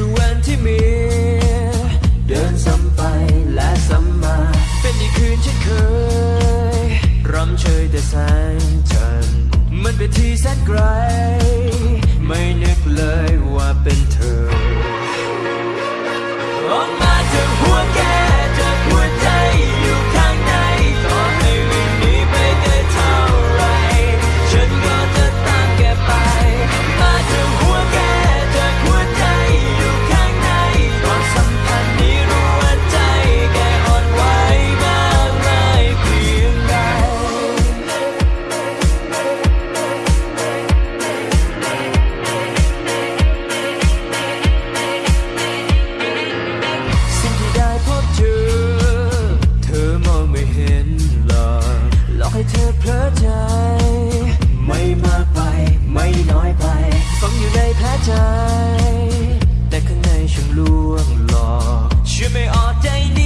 ทุกวันที่มี เดินซ้ำไปและซ้ำมา เป็นอีกคืนเช่นเคยรำเชยแต่แสงจันทร์มันเป็นที่แสนไกล ไม่นึกเลยว่าเป็นเธอ เธอเพลิดใจ ไม่มากไปไม่น้อยไปฝังอยู่ในแผลใจ แต่ข้างในฉันล่วงหลอกช่วยไม่ออกใจนี้